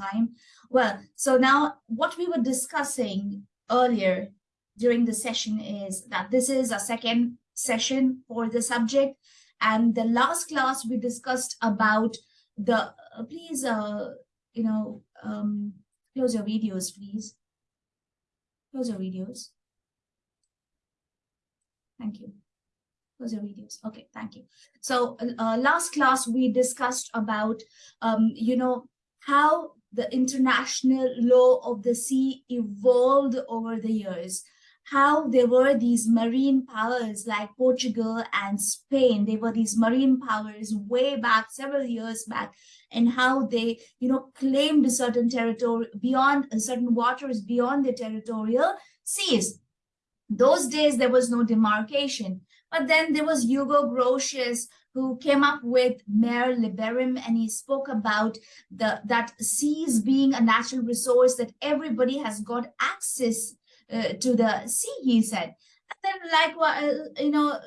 time. Well, so now what we were discussing earlier during the session is that this is a second session for the subject. And the last class we discussed about the, uh, please, uh, you know, um, close your videos, please. Close your videos. Thank you. Close your videos. Okay, thank you. So uh, last class we discussed about, um, you know, how the international law of the sea evolved over the years how there were these marine powers like Portugal and Spain. They were these marine powers way back, several years back, and how they, you know, claimed a certain territory beyond uh, certain waters beyond the territorial seas. Those days, there was no demarcation. But then there was Hugo Grotius, who came up with Mare Liberum, and he spoke about the that seas being a natural resource that everybody has got access uh, to the sea, he said. And then like, uh, you know,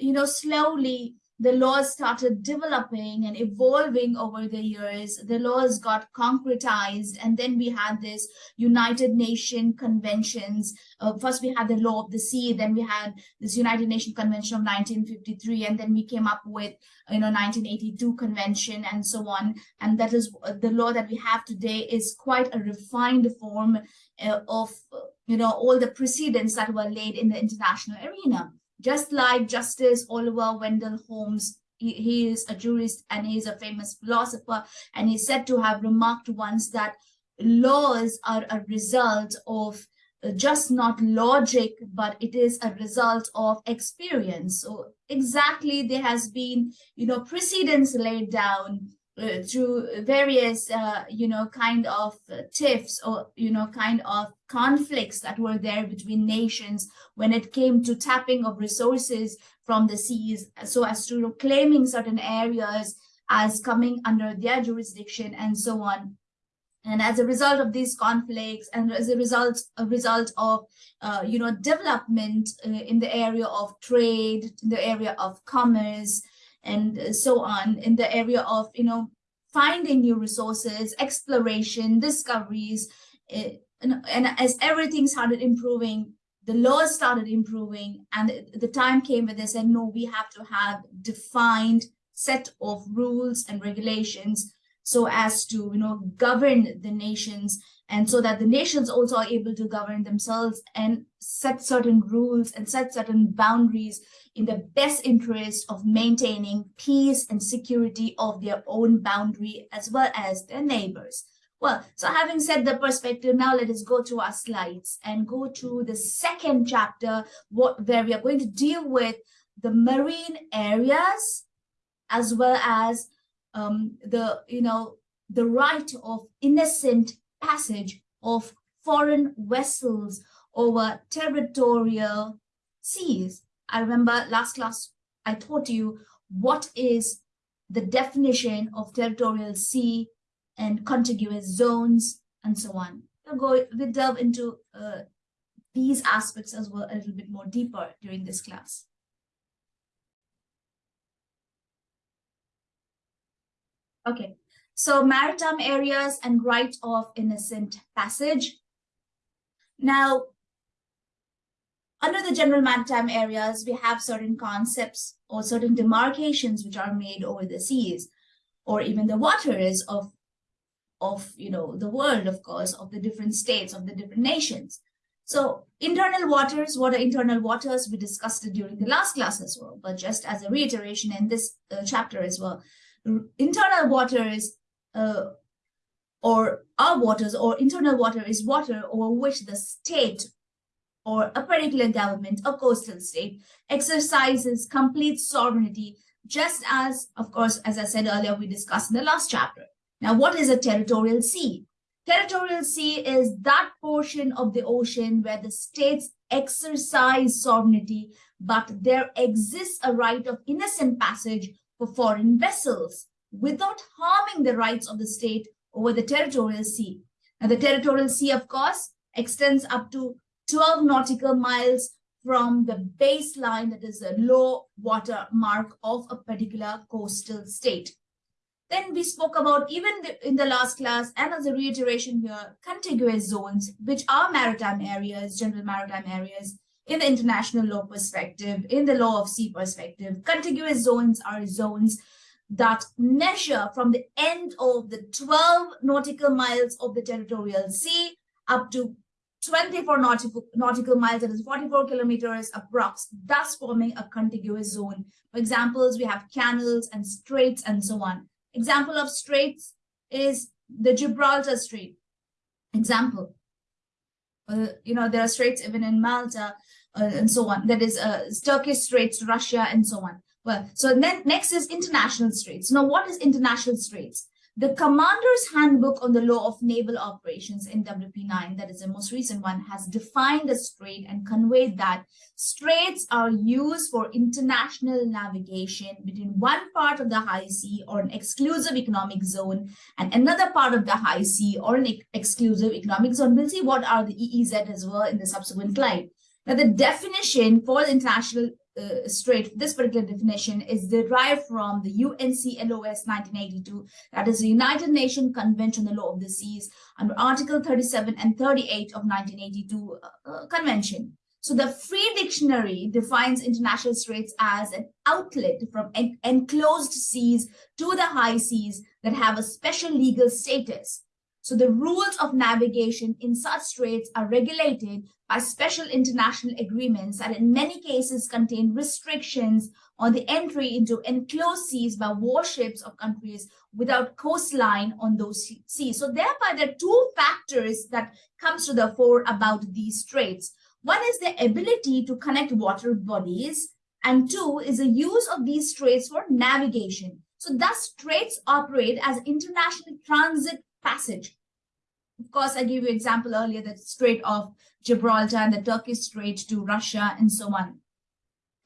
you know, slowly the laws started developing and evolving over the years. The laws got concretized, and then we had this United Nations conventions. Uh, first, we had the law of the sea, then we had this United Nations Convention of 1953, and then we came up with, you know, 1982 convention and so on. And that is uh, the law that we have today is quite a refined form uh, of, you know, all the precedents that were laid in the international arena. Just like Justice Oliver Wendell Holmes, he, he is a jurist and he is a famous philosopher, and he's said to have remarked once that laws are a result of uh, just not logic, but it is a result of experience. So exactly there has been, you know, precedents laid down uh, through various, uh, you know, kind of uh, tiffs or, you know, kind of conflicts that were there between nations when it came to tapping of resources from the seas so as to claiming certain areas as coming under their jurisdiction and so on. And as a result of these conflicts and as a result, a result of, uh, you know, development uh, in the area of trade, in the area of commerce, and so on in the area of, you know, finding new resources, exploration, discoveries. Eh, and, and as everything started improving, the laws started improving and the time came when they said, no, we have to have defined set of rules and regulations so as to, you know, govern the nations and so that the nations also are able to govern themselves and set certain rules and set certain boundaries in the best interest of maintaining peace and security of their own boundary as well as their neighbors. Well, so having said the perspective, now let us go to our slides and go to the second chapter what, where we are going to deal with the marine areas as well as um, the, you know, the right of innocent passage of foreign vessels over territorial seas. I remember last class, I taught you what is the definition of territorial sea and contiguous zones and so on. We'll go, we'll delve into uh, these aspects as well a little bit more deeper during this class. Okay, so maritime areas and right of innocent passage. Now, under the general maritime areas, we have certain concepts or certain demarcations which are made over the seas or even the waters of, of you know, the world, of course, of the different states, of the different nations. So internal waters, what are internal waters? We discussed it during the last class as well, but just as a reiteration in this uh, chapter as well. Internal waters uh, or our waters or internal water is water over which the state or a particular government, a coastal state, exercises complete sovereignty, just as, of course, as I said earlier, we discussed in the last chapter. Now, what is a territorial sea? Territorial sea is that portion of the ocean where the states exercise sovereignty, but there exists a right of innocent passage for foreign vessels without harming the rights of the state over the territorial sea. Now, the territorial sea, of course, extends up to 12 nautical miles from the baseline, that is a low water mark of a particular coastal state. Then we spoke about even in the last class and as a reiteration here, contiguous zones, which are maritime areas, general maritime areas, in the international law perspective, in the law of sea perspective. Contiguous zones are zones that measure from the end of the 12 nautical miles of the territorial sea up to 24 nautical, nautical miles, that is 44 kilometers approx, thus forming a contiguous zone. For examples, we have canals and straits and so on. Example of straits is the Gibraltar Strait. Example, uh, you know, there are straits even in Malta uh, and so on. That is uh, Turkish straits, Russia, and so on. Well, so then next is international straits. Now, what is international straits? The Commander's Handbook on the Law of Naval Operations in WP9, that is the most recent one, has defined the strait and conveyed that straits are used for international navigation between one part of the high sea or an exclusive economic zone and another part of the high sea or an exclusive economic zone. We'll see what are the EEZ as well in the subsequent slide. Now, the definition for the international uh, strait, this particular definition is derived from the UNCLOS 1982, that is the United Nations Convention on the Law of the Seas, under Article 37 and 38 of 1982 uh, uh, Convention. So the free dictionary defines international straits as an outlet from en enclosed seas to the high seas that have a special legal status so the rules of navigation in such straits are regulated by special international agreements that in many cases contain restrictions on the entry into enclosed seas by warships of countries without coastline on those seas. So thereby there are two factors that comes to the fore about these straits. One is the ability to connect water bodies and two is the use of these straits for navigation. So thus straits operate as international transit passage. Of course, I gave you example earlier, the Strait of Gibraltar and the Turkish Strait to Russia and so on.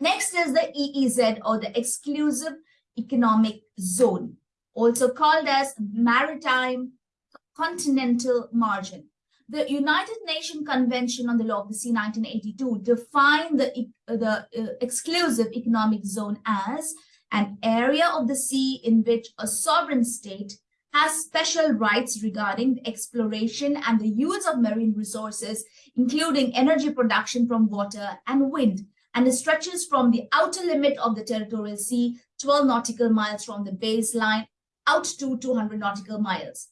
Next is the EEZ or the Exclusive Economic Zone, also called as Maritime Continental Margin. The United Nations Convention on the Law of the Sea 1982 defined the, the uh, exclusive economic zone as an area of the sea in which a sovereign state has special rights regarding the exploration and the use of marine resources, including energy production from water and wind, and it stretches from the outer limit of the territorial sea, 12 nautical miles from the baseline, out to 200 nautical miles.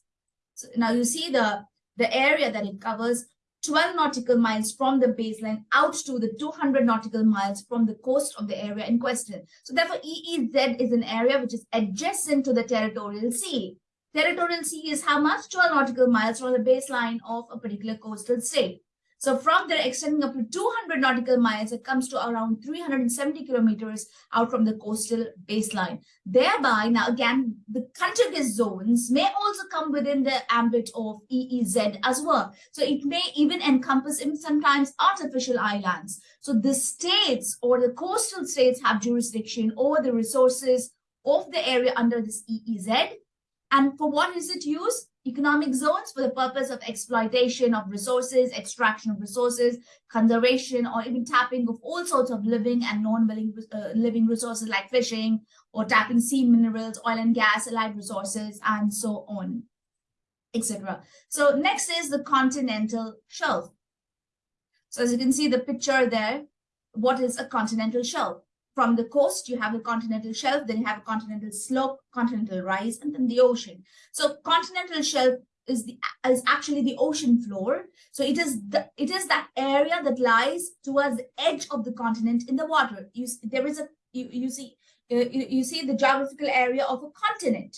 So now you see the, the area that it covers, 12 nautical miles from the baseline out to the 200 nautical miles from the coast of the area in question. So therefore, EEZ is an area which is adjacent to the territorial sea. Territorial sea is how much? 12 nautical miles from the baseline of a particular coastal state. So from there, extending up to 200 nautical miles, it comes to around 370 kilometers out from the coastal baseline. Thereby, now again, the contiguous zones may also come within the ambit of EEZ as well. So it may even encompass even sometimes artificial islands. So the states or the coastal states have jurisdiction over the resources of the area under this EEZ and for what is it used? Economic zones for the purpose of exploitation of resources, extraction of resources, conservation, or even tapping of all sorts of living and non-living uh, living resources like fishing or tapping sea minerals, oil and gas, allied resources, and so on, etc. So next is the continental shelf. So as you can see the picture there, what is a continental shelf? From the coast, you have a continental shelf, then you have a continental slope, continental rise, and then the ocean. So continental shelf is the is actually the ocean floor. So it is the it is that area that lies towards the edge of the continent in the water. You there is a you, you see uh, you, you see the geographical area of a continent.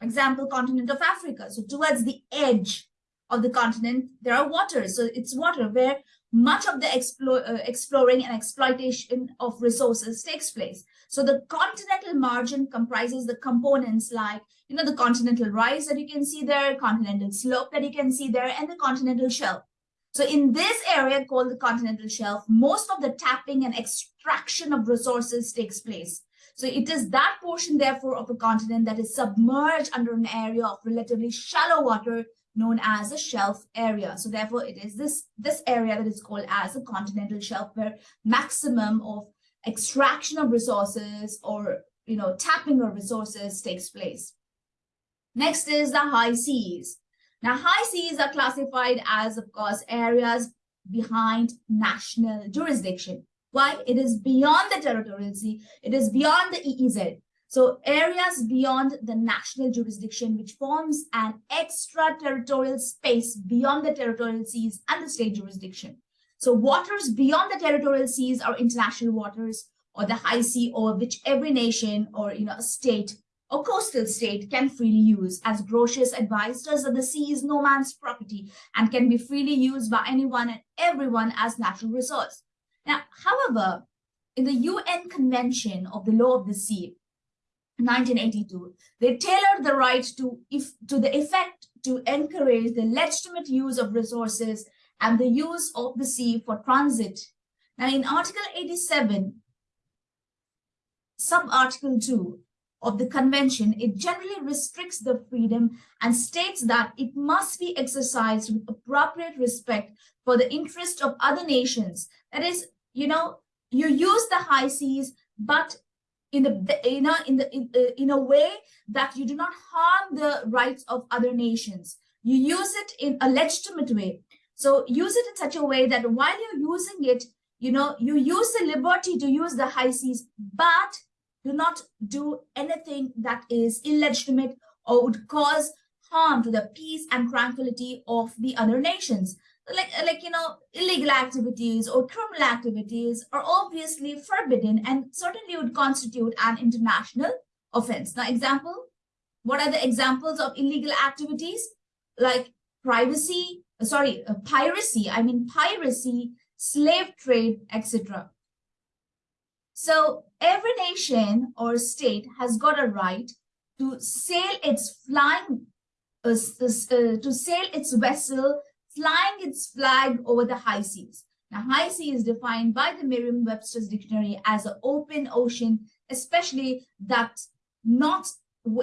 Example, continent of Africa. So towards the edge of the continent, there are waters. So it's water where much of the explore, uh, exploring and exploitation of resources takes place. So the continental margin comprises the components like, you know, the continental rise that you can see there, continental slope that you can see there, and the continental shelf. So in this area called the continental shelf, most of the tapping and extraction of resources takes place. So it is that portion, therefore, of a continent that is submerged under an area of relatively shallow water known as a shelf area. So therefore, it is this, this area that is called as a continental shelf where maximum of extraction of resources or you know tapping of resources takes place. Next is the high seas. Now, high seas are classified as, of course, areas behind national jurisdiction. Why? It is beyond the territorial sea. It is beyond the EEZ. So areas beyond the national jurisdiction, which forms an extraterritorial space beyond the territorial seas and the state jurisdiction. So waters beyond the territorial seas are international waters or the high sea or which every nation or you know a state or coastal state can freely use. As Grotius advised us that the sea is no man's property and can be freely used by anyone and everyone as natural resource. Now, however, in the UN Convention of the Law of the Sea, 1982, they tailored the right to, if, to the effect to encourage the legitimate use of resources and the use of the sea for transit. Now, in Article 87, sub-article 2 of the convention, it generally restricts the freedom and states that it must be exercised with appropriate respect for the interest of other nations. That is, you know, you use the high seas, but in the you know in the in, uh, in a way that you do not harm the rights of other nations. You use it in a legitimate way. So use it in such a way that while you're using it you know you use the liberty to use the high seas but do not do anything that is illegitimate or would cause harm to the peace and tranquility of the other nations like like you know illegal activities or criminal activities are obviously forbidden and certainly would constitute an international offense. Now example what are the examples of illegal activities? Like privacy sorry uh, piracy i mean piracy slave trade etc so every nation or state has got a right to sail its flying uh, uh, to sail its vessel flying its flag over the high seas. Now, high sea is defined by the Merriam-Webster's dictionary as an open ocean, especially that's not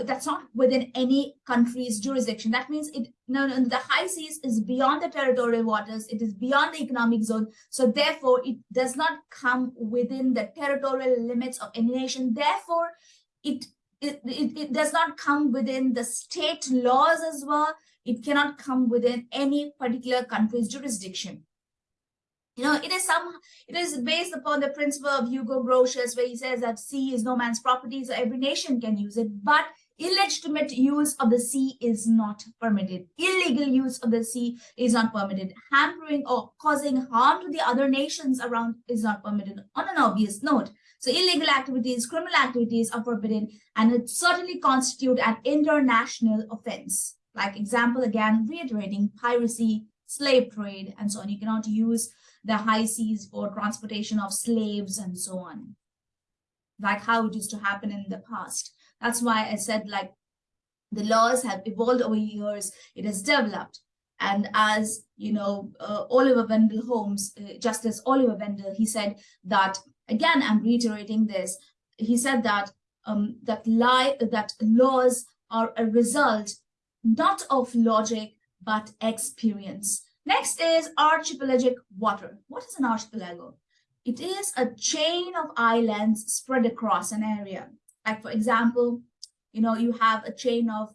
that's not within any country's jurisdiction. That means it no, no, the high seas is beyond the territorial waters. It is beyond the economic zone. So therefore, it does not come within the territorial limits of any nation. Therefore, it it, it, it does not come within the state laws as well it cannot come within any particular country's jurisdiction. You know, it is some, it is based upon the principle of Hugo Grotius, where he says that sea is no man's property, so every nation can use it. But illegitimate use of the sea is not permitted. Illegal use of the sea is not permitted. Hampering or causing harm to the other nations around is not permitted on an obvious note. So illegal activities, criminal activities are forbidden and it certainly constitute an international offense. Like example, again, reiterating piracy, slave trade, and so on. You cannot use the high seas for transportation of slaves and so on, like how it used to happen in the past. That's why I said like the laws have evolved over years, it has developed. And as you know, uh, Oliver Wendell Holmes, uh, Justice Oliver Wendell, he said that, again, I'm reiterating this, he said that um, that lie that laws are a result not of logic, but experience. Next is archipelagic water. What is an archipelago? It is a chain of islands spread across an area. Like for example, you know, you have a chain of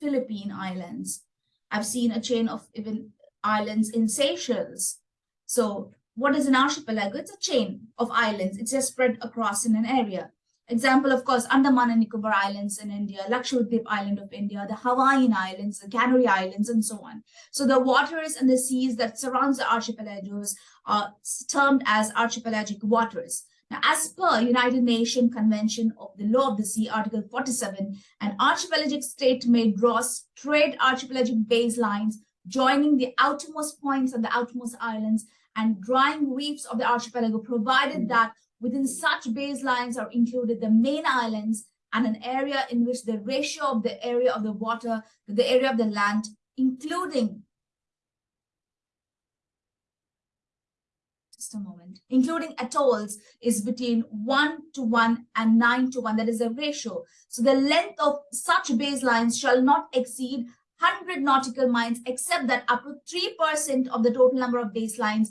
Philippine islands. I've seen a chain of even islands in Seychelles. So what is an archipelago? It's a chain of islands. It's just spread across in an area. Example, of course, Andaman and Nicobar Islands in India, Lakshadweep Island of India, the Hawaiian Islands, the Canary Islands, and so on. So the waters and the seas that surrounds the archipelagos are termed as archipelagic waters. Now, as per United Nations Convention of the Law of the Sea, Article 47, an archipelagic state may draw straight archipelagic baselines joining the outermost points of the outermost islands and drying reefs of the archipelago, provided mm. that Within such baselines are included the main islands and an area in which the ratio of the area of the water to the area of the land, including just a moment, including atolls is between 1 to 1 and 9 to 1. That is a ratio. So the length of such baselines shall not exceed 100 nautical miles, except that up to 3% of the total number of baselines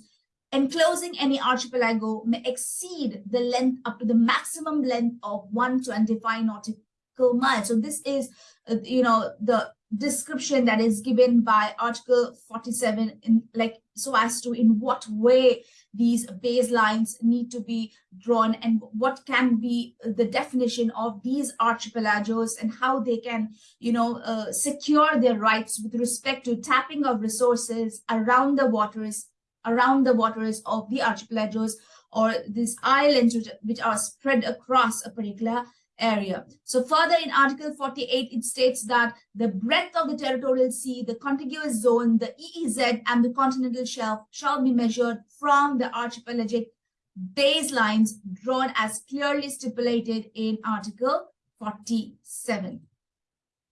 Enclosing any archipelago may exceed the length up to the maximum length of 125 nautical miles. So this is uh, you know, the description that is given by Article 47 in like so as to in what way these baselines need to be drawn and what can be the definition of these archipelagos and how they can you know uh, secure their rights with respect to tapping of resources around the waters around the waters of the archipelagos or these islands which, which are spread across a particular area. So further in Article 48, it states that the breadth of the territorial sea, the contiguous zone, the EEZ, and the continental shelf shall be measured from the archipelagic baselines drawn as clearly stipulated in Article 47.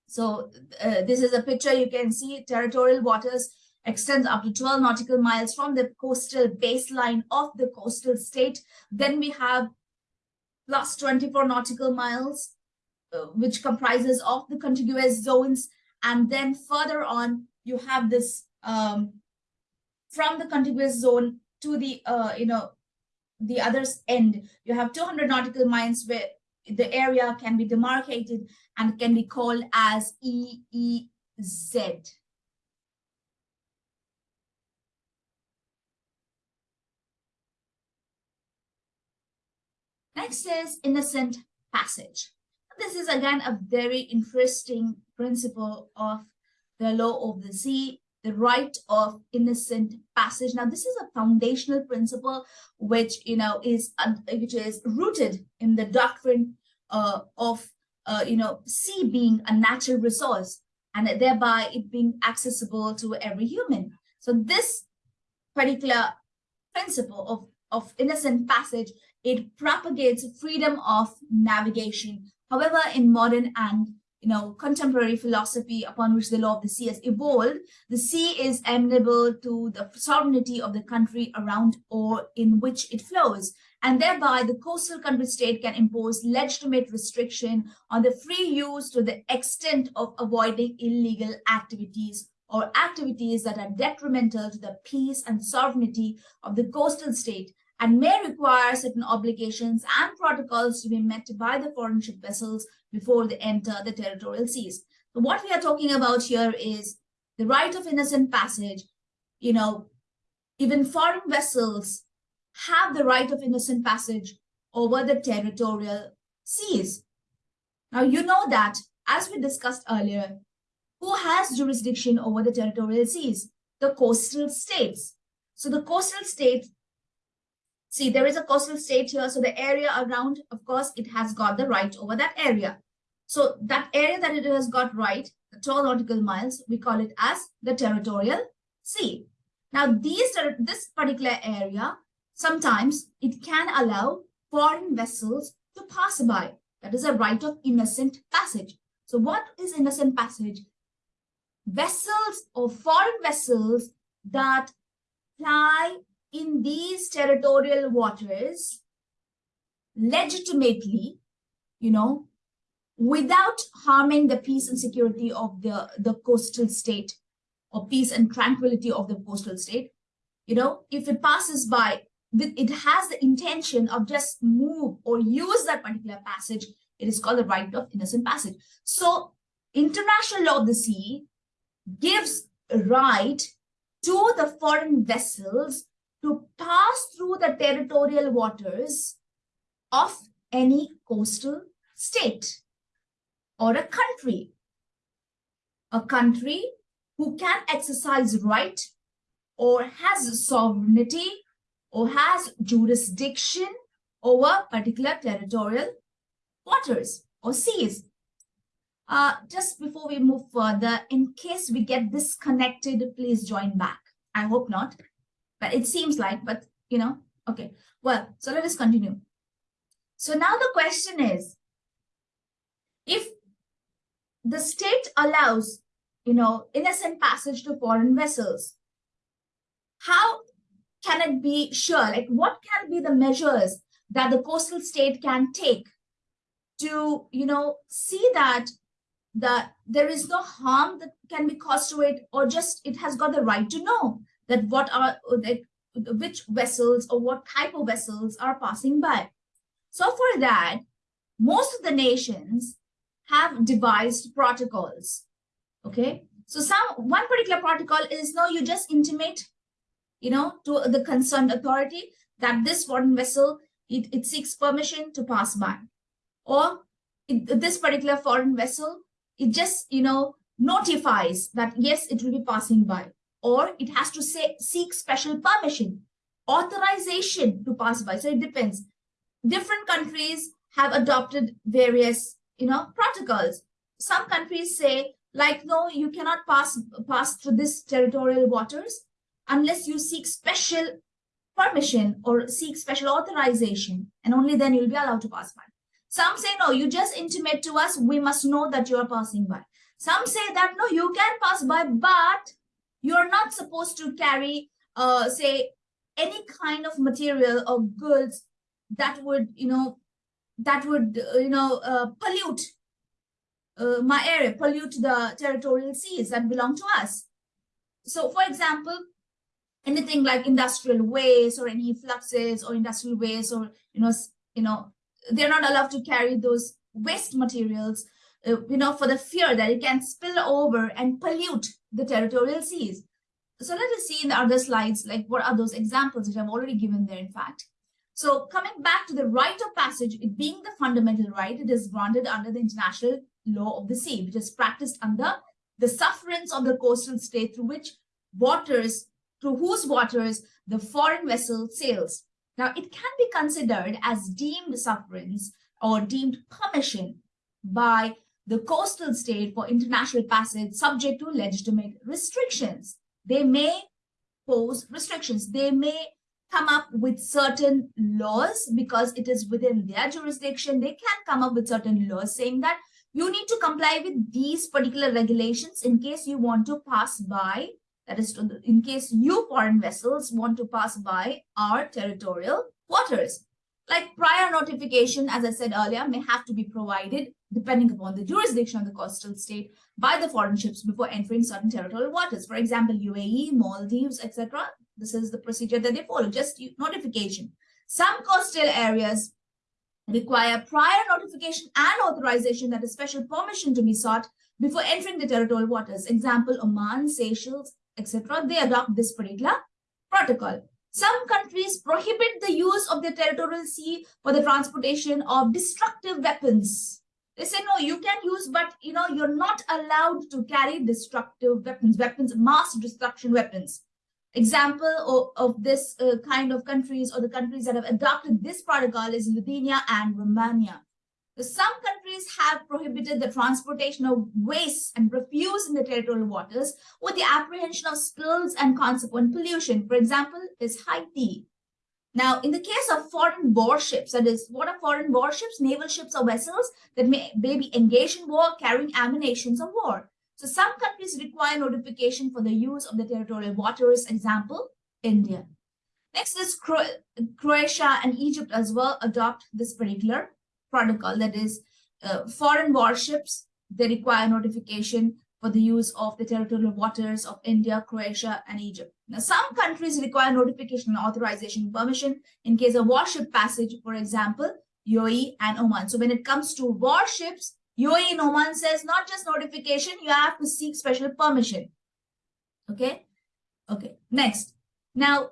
So uh, this is a picture you can see territorial waters extends up to 12 nautical miles from the coastal baseline of the coastal state. Then we have plus 24 nautical miles, uh, which comprises of the contiguous zones. And then further on, you have this um, from the contiguous zone to the, uh, you know, the other end, you have 200 nautical miles where the area can be demarcated and can be called as EEZ. Next is innocent passage. This is again a very interesting principle of the law of the sea, the right of innocent passage. Now, this is a foundational principle which you know is uh, which is rooted in the doctrine uh, of uh, you know sea being a natural resource and thereby it being accessible to every human. So this particular principle of of innocent passage it propagates freedom of navigation. However, in modern and you know, contemporary philosophy upon which the law of the sea has evolved, the sea is amenable to the sovereignty of the country around or in which it flows. And thereby the coastal country state can impose legitimate restriction on the free use to the extent of avoiding illegal activities or activities that are detrimental to the peace and sovereignty of the coastal state and may require certain obligations and protocols to be met by the foreign ship vessels before they enter the territorial seas. So what we are talking about here is the right of innocent passage. You know, even foreign vessels have the right of innocent passage over the territorial seas. Now, you know that, as we discussed earlier, who has jurisdiction over the territorial seas? The coastal states. So the coastal states See, there is a coastal state here. So the area around, of course, it has got the right over that area. So that area that it has got right, the 12 nautical miles, we call it as the territorial sea. Now, these this particular area, sometimes it can allow foreign vessels to pass by. That is a right of innocent passage. So what is innocent passage? Vessels or foreign vessels that ply in these territorial waters legitimately, you know, without harming the peace and security of the, the coastal state or peace and tranquility of the coastal state. You know, if it passes by, it has the intention of just move or use that particular passage, it is called the right of innocent passage. So international law of the sea gives right to the foreign vessels to pass through the territorial waters of any coastal state or a country. A country who can exercise right or has sovereignty or has jurisdiction over particular territorial waters or seas. Uh, just before we move further, in case we get disconnected, please join back. I hope not Uh, it seems like, but you know, okay. Well, so let us continue. So now the question is, if the state allows, you know, innocent passage to foreign vessels, how can it be sure? Like what can be the measures that the coastal state can take to, you know, see that that there is no harm that can be caused to it or just it has got the right to know that what are that which vessels or what type of vessels are passing by. So for that, most of the nations have devised protocols. Okay, so some one particular protocol is no, you just intimate, you know, to the concerned authority that this foreign vessel it, it seeks permission to pass by, or it, this particular foreign vessel it just you know notifies that yes it will be passing by, or it has to say seek special permission, authorization to pass by. So it depends. Different countries have adopted various you know protocols. Some countries say like, no, you cannot pass, pass through this territorial waters unless you seek special permission or seek special authorization, and only then you'll be allowed to pass by. Some say, no, you just intimate to us, we must know that you are passing by. Some say that, no, you can pass by, but you're not supposed to carry, uh, say, any kind of material or goods that would, you know, that would, uh, you know, uh, pollute uh, my area, pollute the territorial seas that belong to us. So, for example, anything like industrial waste or any fluxes or industrial waste or you know, you know, they're not allowed to carry those waste materials, uh, you know, for the fear that it can spill over and pollute the territorial seas. So let us see in the other slides, like what are those examples which I've already given there, in fact. So coming back to the right of passage, it being the fundamental right, it is granted under the international law of the sea, which is practiced under the sufferance of the coastal state through which waters, through whose waters the foreign vessel sails. Now, it can be considered as deemed sufferance or deemed permission by the coastal state for international passage subject to legitimate restrictions. They may pose restrictions. They may come up with certain laws because it is within their jurisdiction. They can come up with certain laws saying that you need to comply with these particular regulations in case you want to pass by, that is, in case you foreign vessels want to pass by our territorial waters. Like prior notification, as I said earlier, may have to be provided depending upon the jurisdiction of the coastal state by the foreign ships before entering certain territorial waters. For example, UAE, Maldives, etc. This is the procedure that they follow, just notification. Some coastal areas require prior notification and authorization that a special permission to be sought before entering the territorial waters. Example, Oman, Seychelles, etc. They adopt this particular protocol. Some countries prohibit the use of the territorial sea for the transportation of destructive weapons. They say, no, you can use, but you know, you're not allowed to carry destructive weapons, weapons, mass destruction weapons. Example of, of this uh, kind of countries or the countries that have adopted this protocol is Lithuania and Romania. Some countries have prohibited the transportation of waste and refuse in the territorial waters with the apprehension of spills and consequent pollution. For example, is Haiti. Now, in the case of foreign warships, that is, what are foreign warships? Naval ships or vessels that may, may be engaged in war carrying ammunitions of war. So some countries require notification for the use of the territorial waters, example, India. Next is Cro Croatia and Egypt as well adopt this particular protocol that is uh, foreign warships, they require notification for the use of the territorial waters of India, Croatia, and Egypt. Now, some countries require notification authorization permission in case of warship passage, for example, UAE and Oman. So when it comes to warships, UAE Oman says not just notification, you have to seek special permission. Okay. Okay. Next. Now,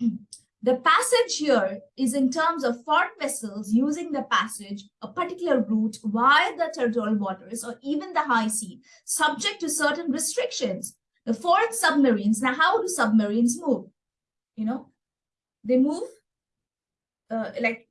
the passage here is in terms of foreign vessels using the passage, a particular route via the territorial waters or even the high sea, subject to certain restrictions. The foreign submarines, now how do submarines move? You know, they move, uh, like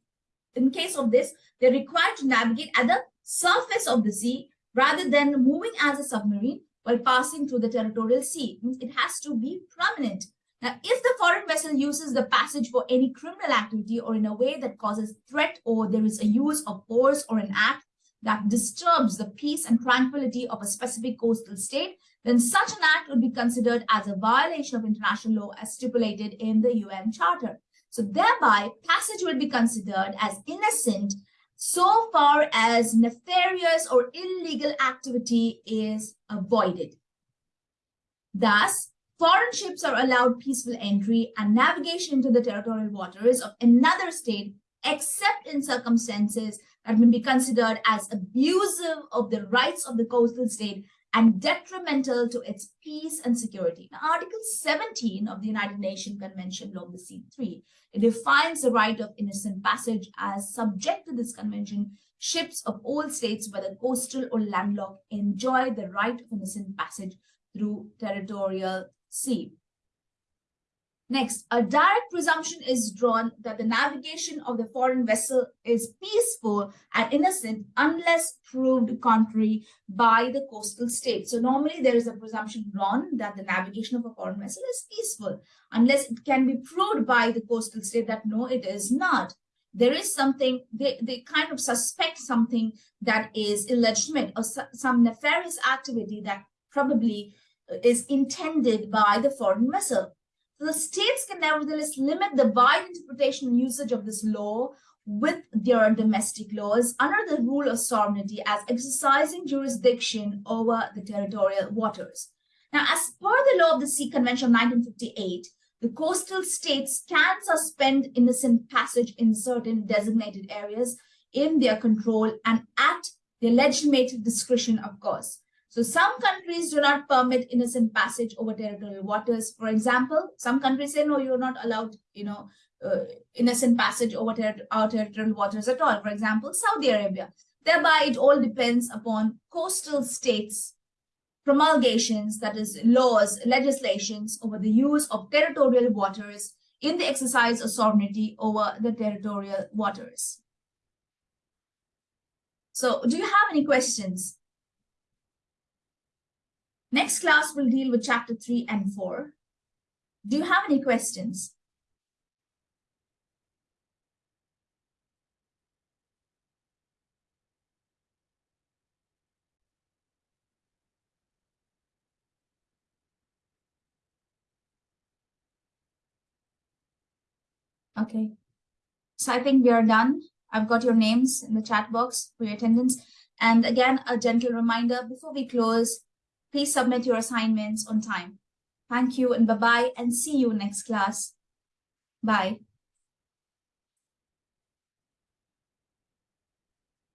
in case of this, they're required to navigate at the surface of the sea rather than moving as a submarine while passing through the territorial sea. It has to be prominent. Now, if the foreign vessel uses the passage for any criminal activity or in a way that causes threat or there is a use of force or an act that disturbs the peace and tranquility of a specific coastal state, then such an act would be considered as a violation of international law as stipulated in the UN Charter. So thereby, passage will be considered as innocent so far as nefarious or illegal activity is avoided. Thus, foreign ships are allowed peaceful entry and navigation into the territorial waters of another state except in circumstances that may be considered as abusive of the rights of the coastal state and detrimental to its peace and security. Now, Article 17 of the United Nations Convention of the Sea 3, it defines the right of innocent passage as subject to this convention, ships of all states, whether coastal or landlocked, enjoy the right of innocent passage through territorial sea. Next, a direct presumption is drawn that the navigation of the foreign vessel is peaceful and innocent unless proved contrary by the coastal state. So normally there is a presumption drawn that the navigation of a foreign vessel is peaceful unless it can be proved by the coastal state that no, it is not. There is something, they, they kind of suspect something that is illegitimate or some nefarious activity that probably is intended by the foreign vessel. So The states can nevertheless limit the wide interpretation and usage of this law with their domestic laws under the rule of sovereignty as exercising jurisdiction over the territorial waters. Now, as per the law of the Sea Convention of 1958, the coastal states can suspend innocent passage in certain designated areas in their control and at their legitimate discretion, of course. So some countries do not permit innocent passage over territorial waters. For example, some countries say, no, you're not allowed, you know, uh, innocent passage over ter our territorial waters at all. For example, Saudi Arabia. Thereby, it all depends upon coastal states promulgations, that is laws, legislations over the use of territorial waters in the exercise of sovereignty over the territorial waters. So do you have any questions? Next class will deal with chapter 3 and 4. Do you have any questions? Okay. So I think we are done. I've got your names in the chat box for your attendance. And again, a gentle reminder before we close, Please submit your assignments on time. Thank you and bye-bye and see you next class. Bye.